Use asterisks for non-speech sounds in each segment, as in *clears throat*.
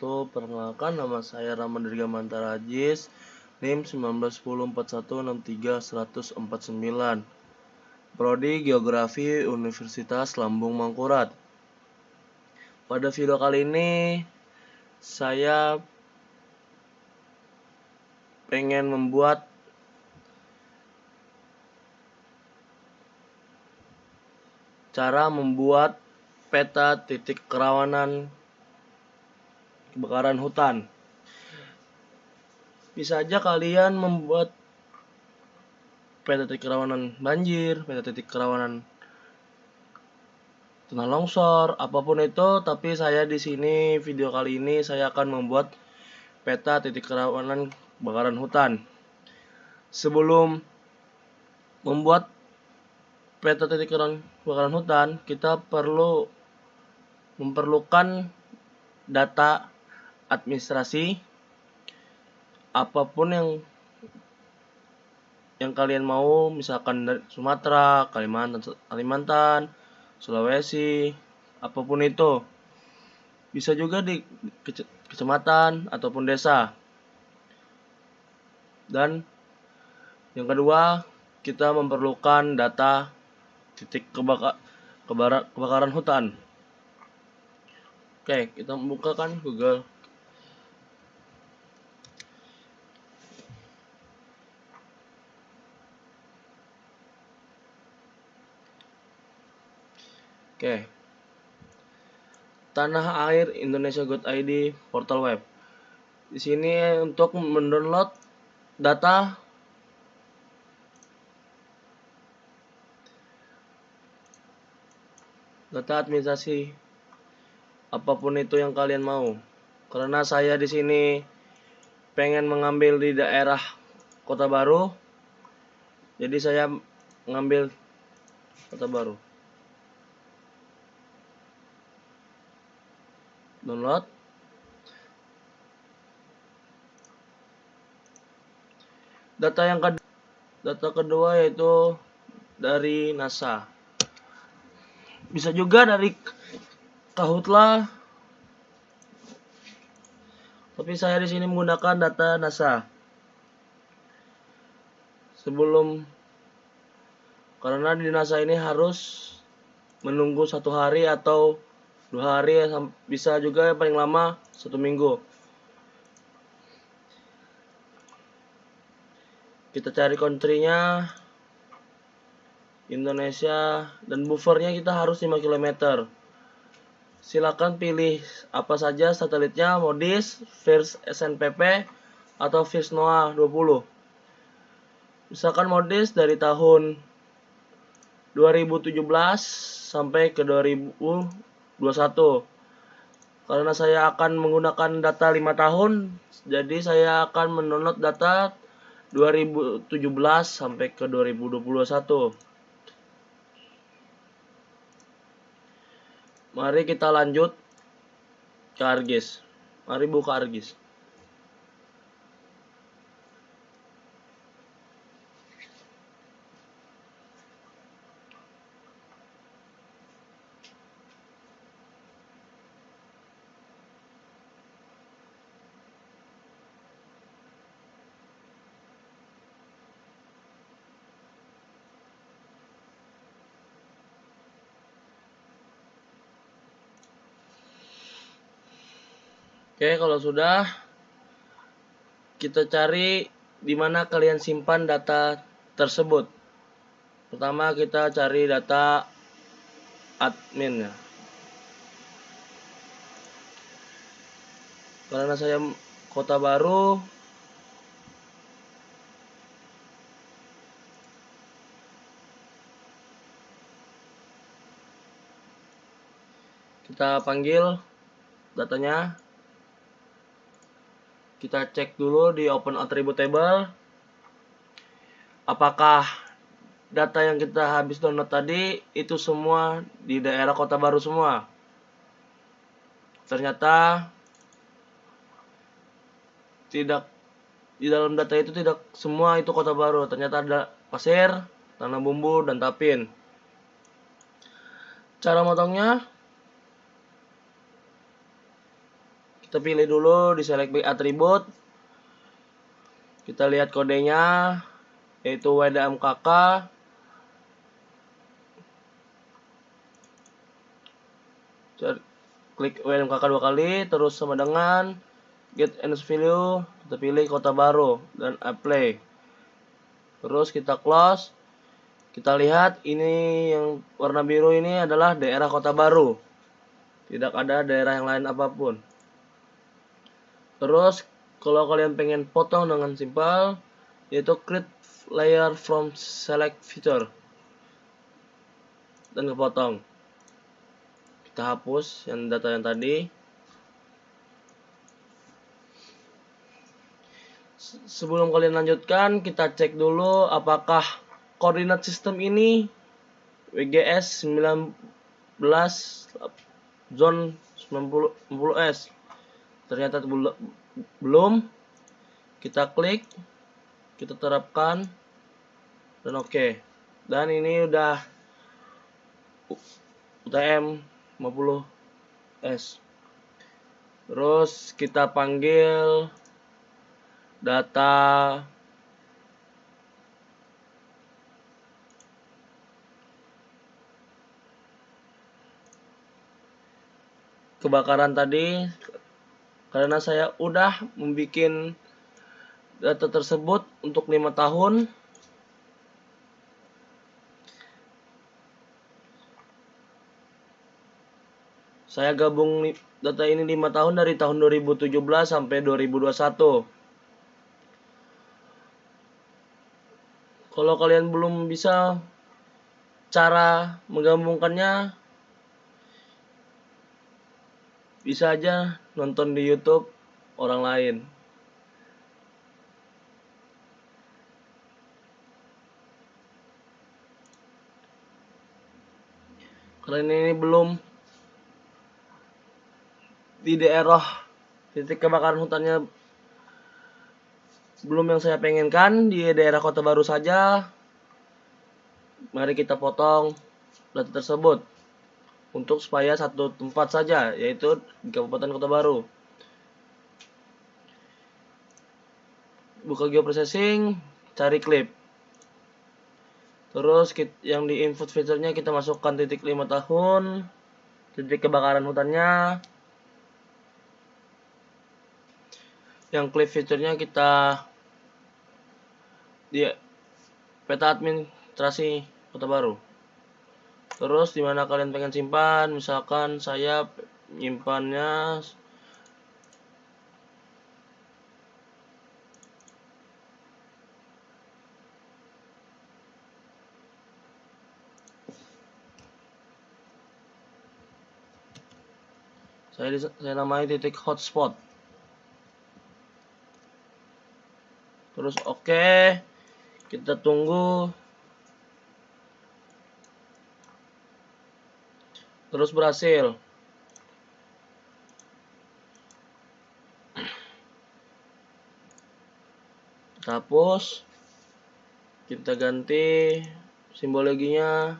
wabarakatuh. Perkenalkan nama saya Rahman Dirgamantar Ajis, NIM 19104163 Prodi Geografi Universitas Lambung Mangkurat. Pada video kali ini saya pengen membuat cara membuat peta titik kerawanan kebakaran hutan. Bisa aja kalian membuat peta titik kerawanan banjir, peta titik kerawanan tanah longsor, apa pun itu, tapi saya di sini video kali ini saya akan membuat peta titik kerawanan kebakaran hutan. Sebelum membuat peta titik kebakaran hutan, kita perlu memerlukan data administrasi apa pun yang yang kalian mau, misalkan dari Sumatera, Kalimantan, Kalimantan, Sulawesi, apa pun itu. Bisa juga di kecamatan ataupun desa. Dan yang kedua, kita memerlukan data titik kebaka, kebara, kebakaran hutan. Oke, kita bukakan Google. Oke. Tanah Air Indonesia Good ID portal web. Di sini untuk mendownload data data administrasi apa pun itu yang kalian mau karena saya di sini pengen mengambil di daerah kota baru jadi saya mengambil kota baru download data yang kedua data kedua yaitu dari NASA. Bisa juga dari Kahutla. Tapi saya di sini menggunakan data NASA. Sebelum karena di NASA ini harus menunggu satu hari atau dua hari bisa juga paling lama satu minggu. Kita cari countrynya Indonesia dan buffernya kita harus 5 km silakan pilih apa saja satelitnya modis first SNPP atau first NOAA 20 misalkan modis dari tahun 2017 sampai ke 2021 karena saya akan menggunakan data 5 tahun jadi saya akan mendownload data 2017 sampai ke 2021 Mari kita lanjut ke Argis. Mari buka Argis. Oke, kalau sudah kita cari di mana kalian simpan data tersebut. Pertama kita cari data admin ya. Karena saya kota baru kita panggil datanya kita cek dulu di open attribute table apakah data yang kita habis download tadi itu semua di daerah kota baru semua? Ternyata tidak di dalam data itu tidak semua itu kota baru. Ternyata ada pasir tanah bumbu dan tapin. Cara motongnya kita pilih dulu di select by attribute kita lihat kodenya yaitu WDMKK klik WDMKK dua kali terus sama dengan get and value kita pilih kota baru dan apply. Terus kita close. Kita lihat ini yang warna biru ini adalah daerah kota baru. Tidak ada daerah yang lain apa pun terus kalau kalian pengen potong dengan simpel yaitu create layer from select feature. Dan kepotong. Kita hapus yang data yang tadi. Sebelum kalian lanjutkan kita cek dulu apakah koordinat sistem ini WGS 19 zone 90 S ternyata belum kita klik kita terapkan dan oke okay. dan ini udah UTM 50 S terus kita panggil data kebakaran tadi karena saya udah membuat data tersebut untuk lima tahun. Saya gabung data ini lima tahun dari tahun 2017 sampai 2021 kalau kalian belum bisa cara menggabungkannya bisa aja nonton di YouTube orang lain. Karena ini belum di daerah titik kebakaran hutannya belum yang saya pengenkan di daerah kota baru saja mari kita potong data tersebut untuk supaya satu tempat saja yaitu di Kabupaten Kota Baru. Buka geoprocessing, cari klip. Terus yang di input fiturnya kita masukkan titik 5 tahun, titik kebakaran hutannya. Yang klip fiturnya kita di peta administrasi Kota Baru terus di mana kalian pengen simpan? Misalkan saya nyimpannya saya saya namai titik hotspot. Terus oke. Okay. kita tunggu terus berhasil. Hapus. Kita ganti simbologinya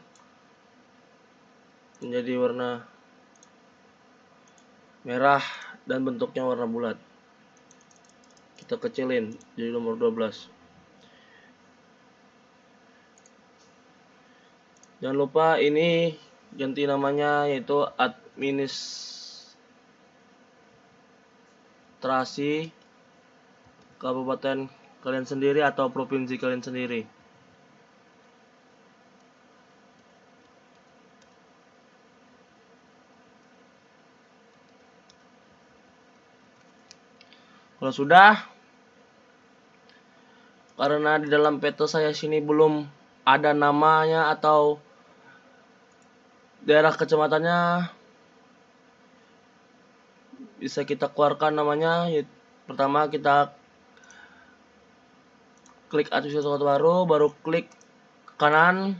menjadi warna merah dan bentuknya warna bulat. Kita kecilin jadi nomor 12 jangan lupa ini ganti namanya yaitu administrasi kabupaten kalian sendiri atau provinsi kalian sendiri. Kalau sudah karena di dalam peta saya sini belum ada namanya atau daerah kecamatannya bisa kita keluarkan namanya. Pertama kita klik atribut sesuatu baru baru klik kanan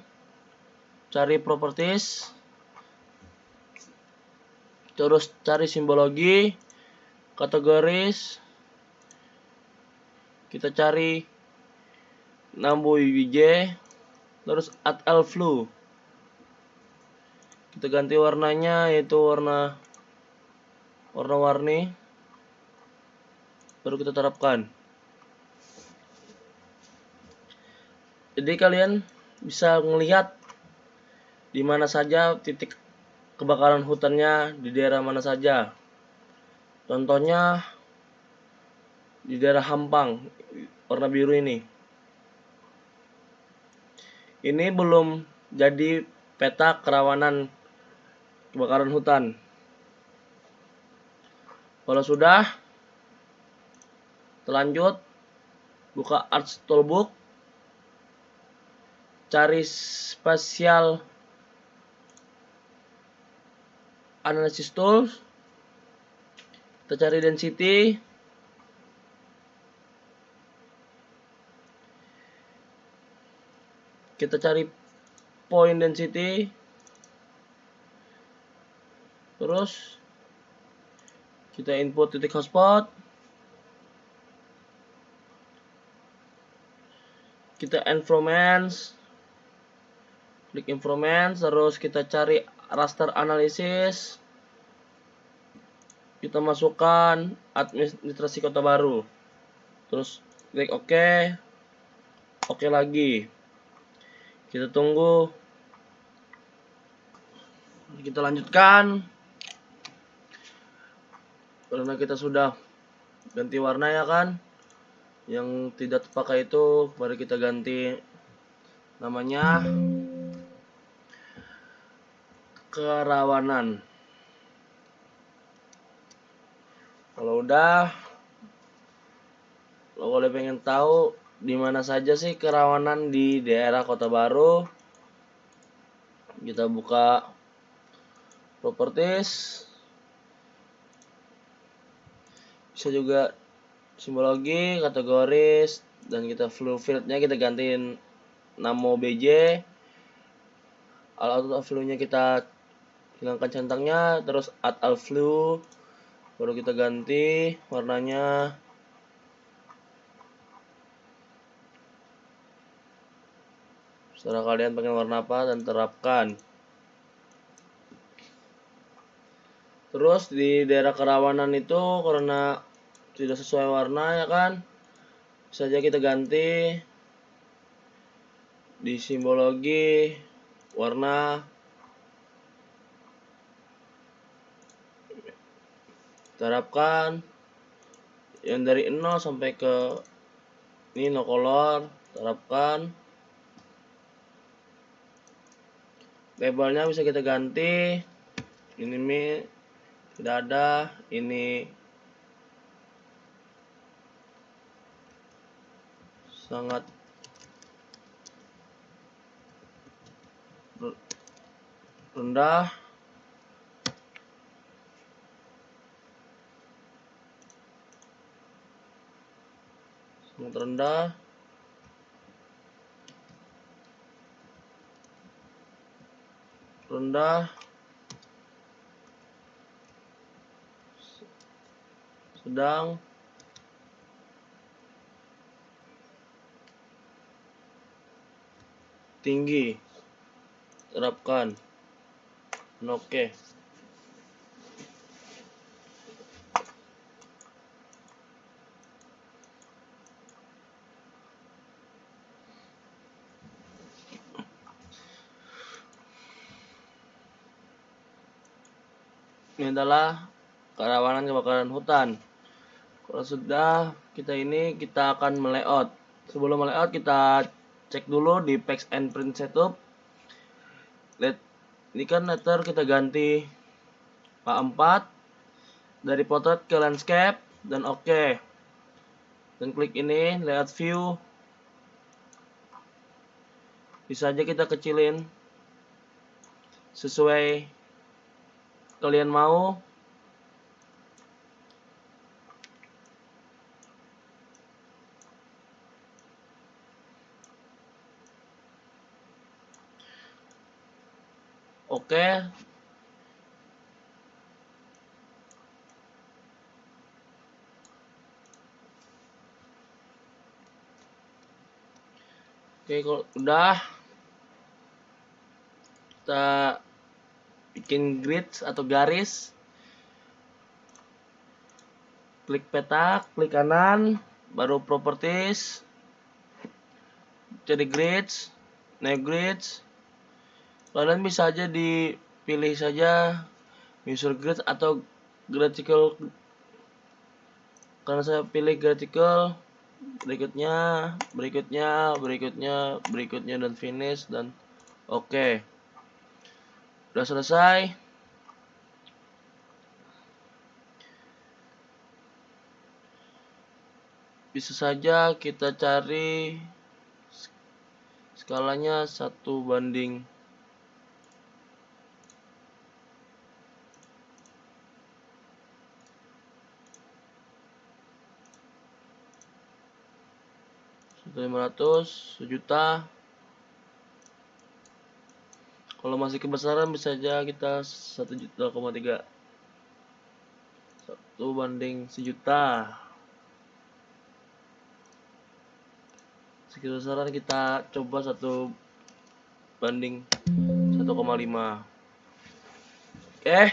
cari properties terus cari simbologi kategoris kita cari nambu WJ terus add elflu kita ganti warnanya yaitu warna warna-warni baru kita terapkan. Jadi kalian bisa melihat di mana saja titik kebakaran hutannya di daerah mana saja. Contohnya di daerah Hampang warna biru ini. Ini belum jadi peta kerawanan kebakaran hutan. Kalau sudah terlanjut buka Arts Toolbook cari spasial analysis tools kita cari density kita cari point density terus kita input titik hotspot. Kita informans klik informans terus kita cari raster analisis. Kita masukkan administrasi kota baru. Terus klik OK. OK lagi. Kita tunggu. Kita lanjutkan karena kita sudah ganti warna ya kan? Yang tidak terpakai itu mari kita ganti namanya kerawanan. Kalau udah lo boleh pengen tahu di mana saja sih kerawanan di daerah Kota Baru kita buka properties bisa juga simbologi kategoris dan kita flow fieldnya kita gantiin namo bj alat flow nya kita hilangkan centangnya terus add all flu baru kita ganti warnanya. Setelah kalian pengen warna apa dan terapkan. Terus di daerah kerawanan itu karena tidak sesuai warna ya kan? Saja kita ganti di simbologi warna. Terapkan yang dari 0 sampai ke ini no color terapkan labelnya bisa kita ganti. Ini mi tidak ada. Ini sangat rendah. Sangat rendah. Rendah. Sedang tinggi. Terapkan. Oke. Ini adalah kerawanan kebakaran hutan. Kalau sudah kita ini kita akan melayout. Sebelum melayout kita cek dulu di packs and print setup. Let, ini kan letter kita ganti. A4 dari potret ke landscape dan oke. Dan klik ini layout view. Bisa aja kita kecilin. Sesuai kalian mau Oke. Oke, kalau udah kita bikin grid atau garis. Klik peta klik kanan baru properties. Jadi grids naik grids kalian bisa aja dipilih saja user grid atau graphical karena saya pilih graphical berikutnya berikutnya berikutnya berikutnya dan finish dan oke. Okay. udah selesai. Bisa saja kita cari skalanya satu banding lima ratus sejuta. Kalau masih kebesaran bisa aja kita satu juta koma tiga. Satu banding sejuta. Kebesaran kita coba satu banding 1,5 oke okay.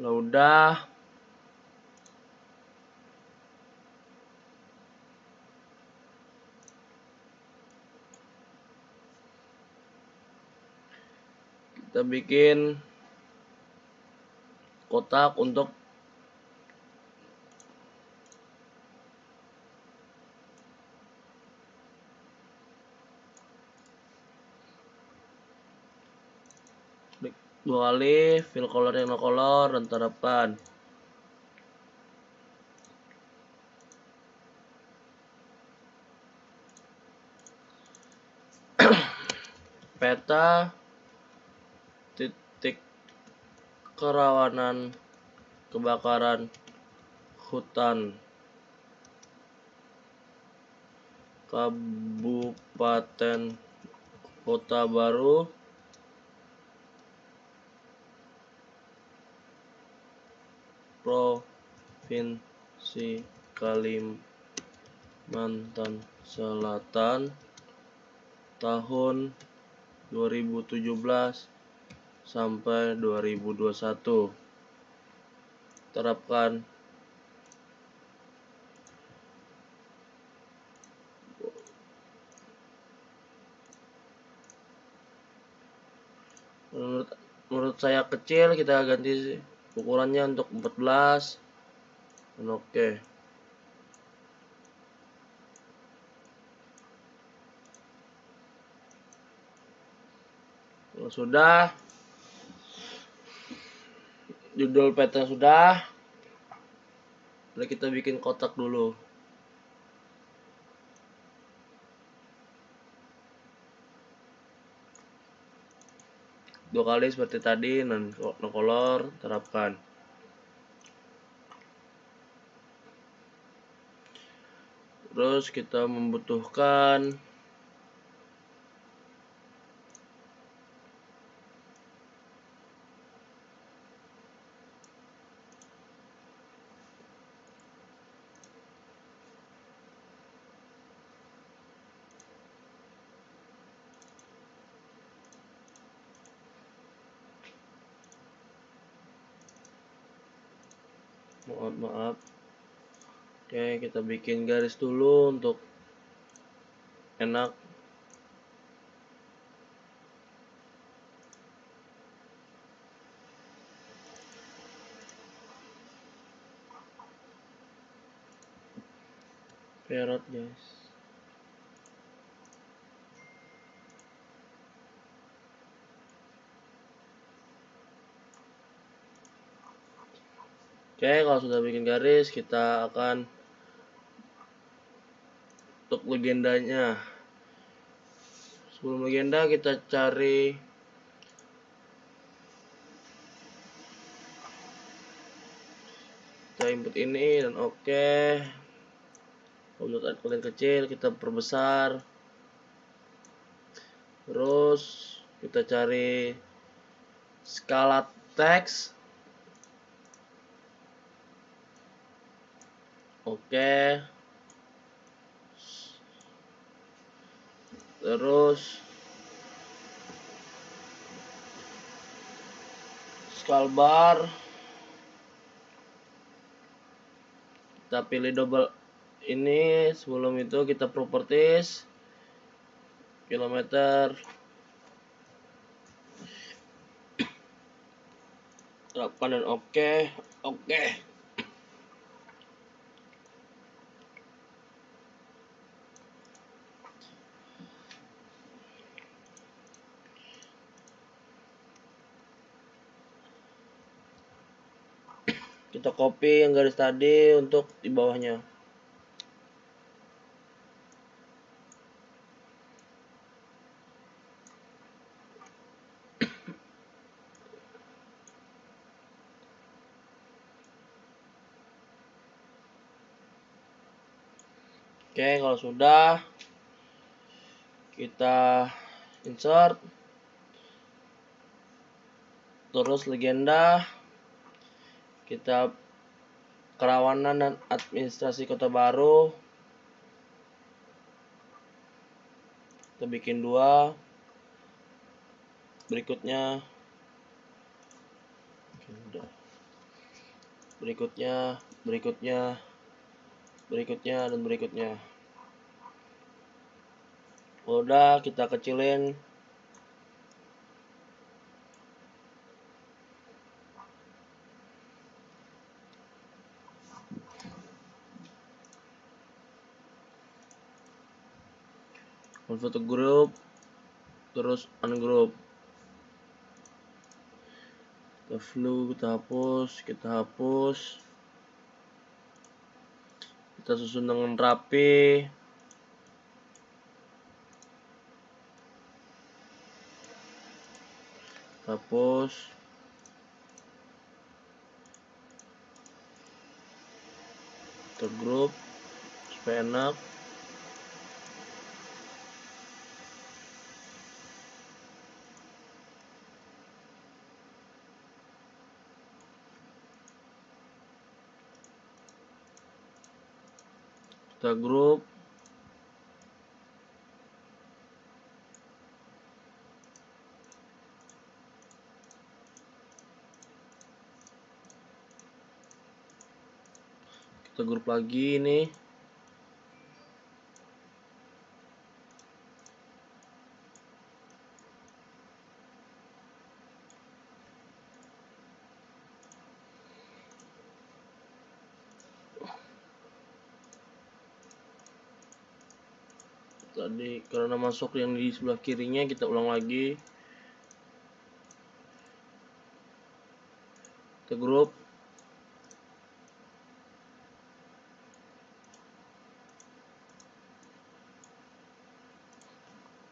kalau udah kita bikin kotak untuk dua kali fill color yang no color dan terapkan *clears throat* peta titik kerawanan kebakaran hutan Kabupaten Kota Baru Provinsi Kalimantan Selatan tahun 2017 sampai 2021 terapkan. Menurut menurut saya kecil kita ganti ukurannya untuk 14 dan oke. Okay. sudah judul peta sudah. Lalu kita bikin kotak dulu. Dua kali seperti tadi non color terapkan. Terus kita membutuhkan maaf maaf oke kita bikin garis dulu untuk enak. Perot guys. Oke, kalau sudah bikin garis, kita akan untuk legendanya. Sebelum legenda kita cari kita input ini dan oke. Okay. Untuk kalian kecil kita perbesar. Terus kita cari skala teks Oke. Terus scroll bar kita pilih double ini sebelum itu kita properties kilometer terapkan dan oke okay. oke okay. Kita copy yang garis tadi untuk di bawahnya. Oke, kalau sudah kita insert. Terus legenda kita kerawanan dan administrasi kota baru. Kita bikin dua. Berikutnya berikutnya berikutnya berikutnya dan berikutnya. Udah kita kecilin foto grup terus ungroup kita flu kita hapus kita hapus. Kita susun dengan rapi. Hapus. Tergrup supaya enak kita grup. Kita grup lagi ini tadi karena masuk yang di sebelah kirinya kita ulang lagi. Kita grup.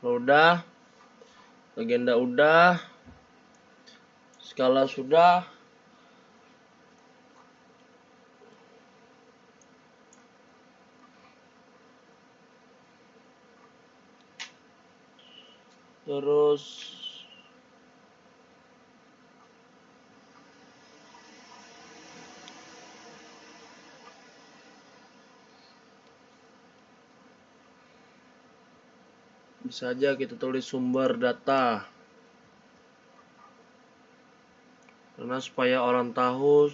Udah. Legenda udah. Skala sudah terus bisa aja kita tulis sumber data. Karena supaya orang tahu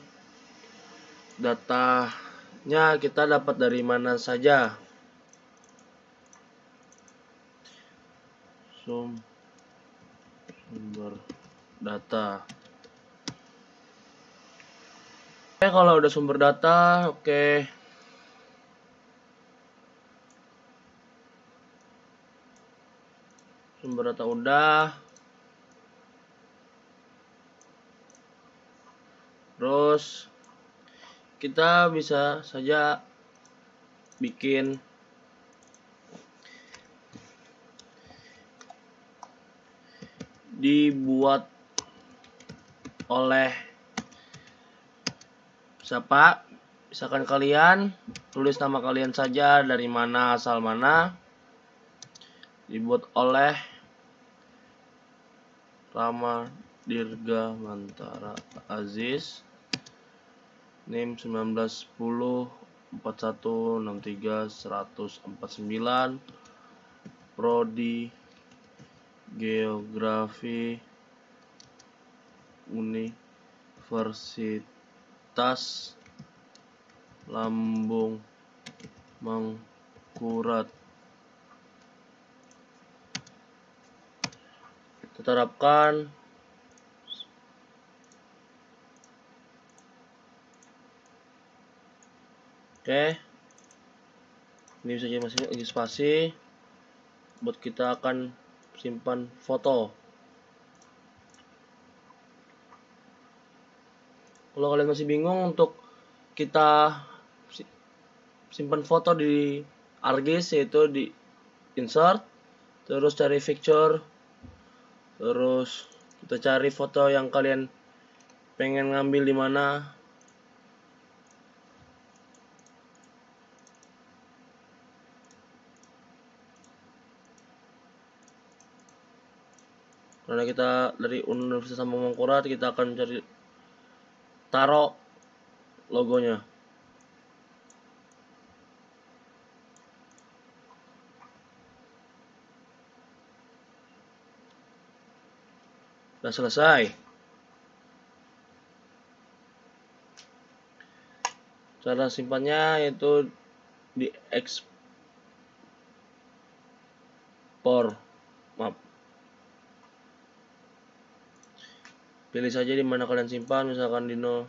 datanya kita dapat dari mana saja sumber data. Oke kalau udah sumber data oke. Sumber data udah. Terus kita bisa saja bikin dibuat oleh siapa? Misalkan kalian tulis nama kalian saja dari mana asal mana. Dibuat oleh Rama Dirga Mantara Aziz. NIM 1910 4163 149 Prodi Geografi Universitas lambung mengkurat kita terapkan oke. Ini bisa jadi masih spasi buat kita akan simpan foto. Kalau kalian masih bingung untuk kita simpan foto di ArcGIS yaitu di insert terus cari picture terus kita cari foto yang kalian pengen ngambil di mana karena kita dari Universitas Sambung Mangkurat kita akan cari taruh logonya Sudah selesai. Cara simpannya yaitu di ekspor. Maaf. Pilih saja di mana kalian simpan, misalkan di no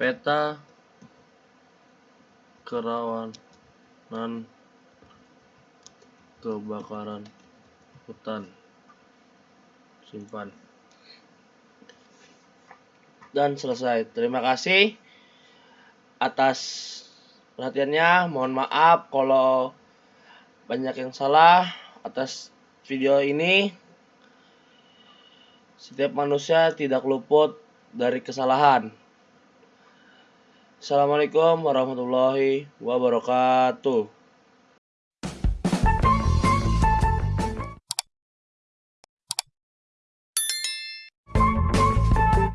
peta kerawanan kebakaran hutan. Simpan. Dan selesai. Terima kasih atas perhatiannya mohon maaf kalau banyak yang salah atas video ini setiap manusia tidak luput dari kesalahan Assalamualaikum warahmatullahi wabarakatuh.